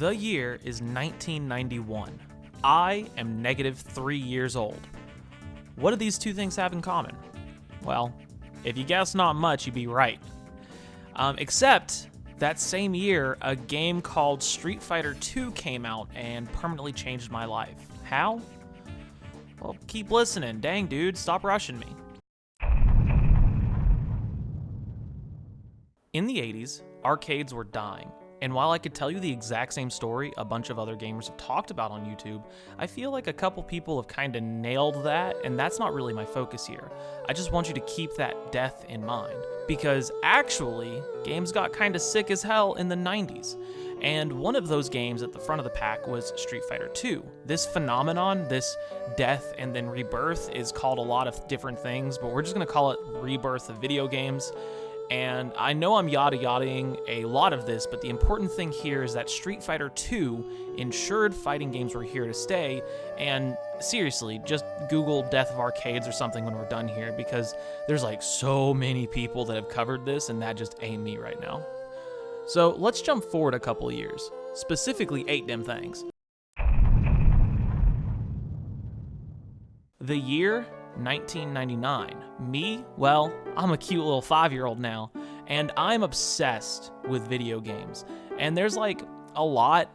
The year is 1991. I am negative three years old. What do these two things have in common? Well, if you guess not much, you'd be right. Um, except that same year, a game called Street Fighter II came out and permanently changed my life. How? Well, keep listening. Dang, dude, stop rushing me. In the 80s, arcades were dying. And while I could tell you the exact same story a bunch of other gamers have talked about on YouTube, I feel like a couple people have kind of nailed that, and that's not really my focus here. I just want you to keep that death in mind. Because actually, games got kind of sick as hell in the 90s. And one of those games at the front of the pack was Street Fighter 2. This phenomenon, this death and then rebirth, is called a lot of different things, but we're just gonna call it rebirth of video games. And I know I'm yada yadaing a lot of this, but the important thing here is that Street Fighter 2 ensured fighting games were here to stay. And seriously, just Google Death of Arcades or something when we're done here, because there's like so many people that have covered this, and that just ain't me right now. So let's jump forward a couple years, specifically eight dim things. The year 1999. Me? Well, I'm a cute little five year old now, and I'm obsessed with video games. And there's like a lot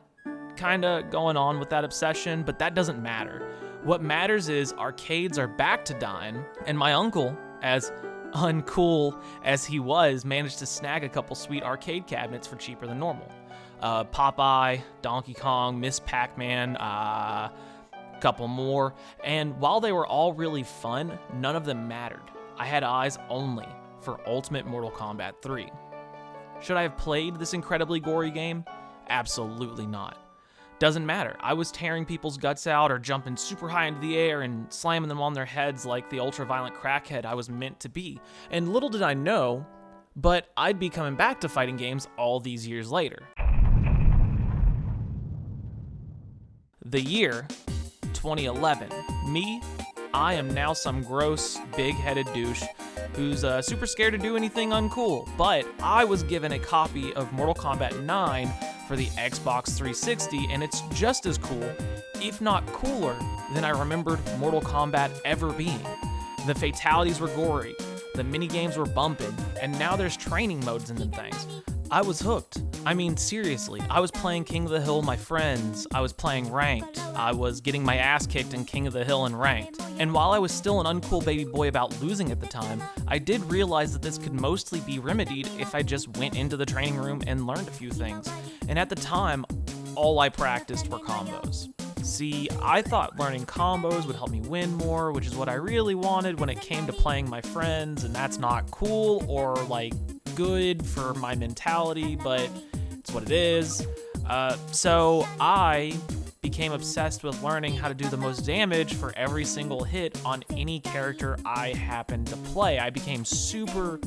kind of going on with that obsession, but that doesn't matter. What matters is arcades are back to dying, and my uncle, as uncool as he was, managed to snag a couple sweet arcade cabinets for cheaper than normal. Uh, Popeye, Donkey Kong, Miss Pac Man, uh, couple more, and while they were all really fun, none of them mattered. I had eyes only for Ultimate Mortal Kombat 3. Should I have played this incredibly gory game? Absolutely not. Doesn't matter. I was tearing people's guts out or jumping super high into the air and slamming them on their heads like the ultra-violent crackhead I was meant to be. And little did I know, but I'd be coming back to fighting games all these years later. The year 2011. Me, I am now some gross, big-headed douche who's uh, super scared to do anything uncool, but I was given a copy of Mortal Kombat 9 for the Xbox 360, and it's just as cool, if not cooler, than I remembered Mortal Kombat ever being. The fatalities were gory, the mini games were bumping, and now there's training modes in them things. I was hooked. I mean, seriously, I was playing King of the Hill with my friends, I was playing ranked, I was getting my ass kicked in King of the Hill and ranked. And while I was still an uncool baby boy about losing at the time, I did realize that this could mostly be remedied if I just went into the training room and learned a few things. And at the time, all I practiced were combos. See, I thought learning combos would help me win more, which is what I really wanted when it came to playing my friends, and that's not cool or like good for my mentality, but it's what it is. Uh, so I became obsessed with learning how to do the most damage for every single hit on any character I happened to play. I became super,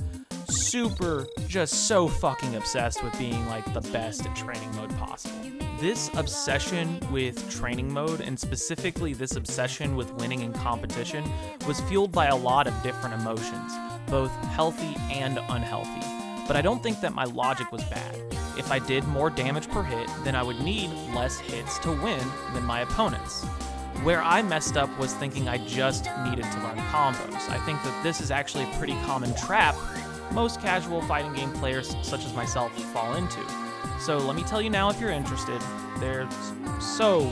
super, just so fucking obsessed with being like the best at training mode possible. This obsession with training mode, and specifically this obsession with winning in competition, was fueled by a lot of different emotions, both healthy and unhealthy. But I don't think that my logic was bad. If I did more damage per hit, then I would need less hits to win than my opponents. Where I messed up was thinking I just needed to learn combos. I think that this is actually a pretty common trap most casual fighting game players such as myself fall into. So let me tell you now if you're interested, there's so,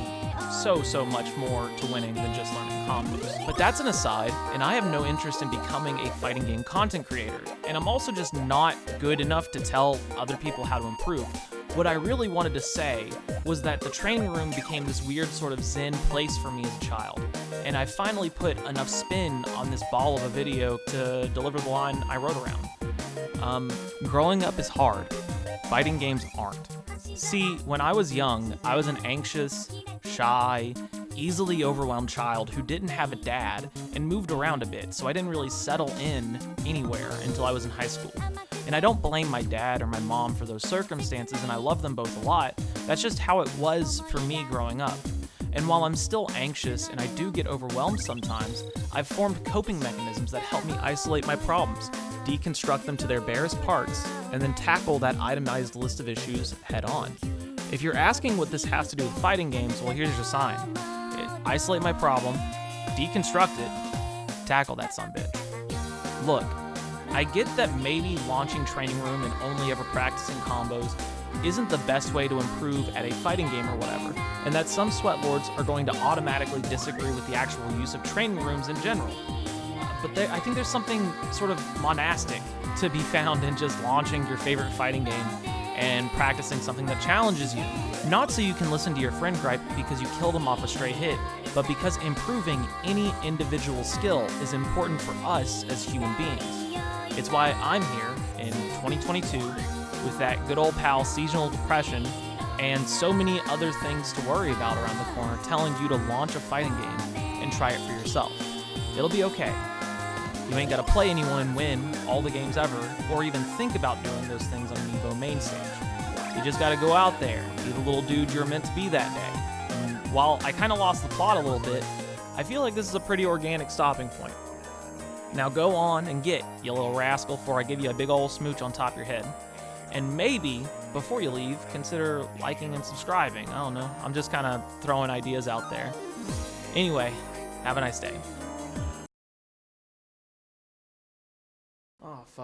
so, so much more to winning than just learning combos. But that's an aside, and I have no interest in becoming a fighting game content creator, and I'm also just not good enough to tell other people how to improve. What I really wanted to say was that the training room became this weird sort of zen place for me as a child, and I finally put enough spin on this ball of a video to deliver the line I wrote around. Um, growing up is hard. Fighting games aren't. See, when I was young, I was an anxious, shy, easily overwhelmed child who didn't have a dad and moved around a bit, so I didn't really settle in anywhere until I was in high school. And I don't blame my dad or my mom for those circumstances, and I love them both a lot. That's just how it was for me growing up. And while I'm still anxious and I do get overwhelmed sometimes, I've formed coping mechanisms that help me isolate my problems, deconstruct them to their barest parts, and then tackle that itemized list of issues head on. If you're asking what this has to do with fighting games, well, here's your sign. Isolate my problem, deconstruct it, tackle that son bitch. Look, I get that maybe launching Training Room and only ever practicing combos isn't the best way to improve at a fighting game or whatever, and that some sweatlords are going to automatically disagree with the actual use of training rooms in general. But there, I think there's something sort of monastic to be found in just launching your favorite fighting game and practicing something that challenges you. Not so you can listen to your friend gripe because you killed him off a stray hit, but because improving any individual skill is important for us as human beings. It's why I'm here in 2022 with that good old pal seasonal depression and so many other things to worry about around the corner telling you to launch a fighting game and try it for yourself. It'll be okay. You ain't gotta play anyone win all the games ever, or even think about doing those things on Evo main stage. You just gotta go out there, be the little dude you're meant to be that day. And while I kinda lost the plot a little bit, I feel like this is a pretty organic stopping point. Now go on and get, you little rascal, before I give you a big old smooch on top of your head. And maybe, before you leave, consider liking and subscribing. I don't know. I'm just kind of throwing ideas out there. Anyway, have a nice day.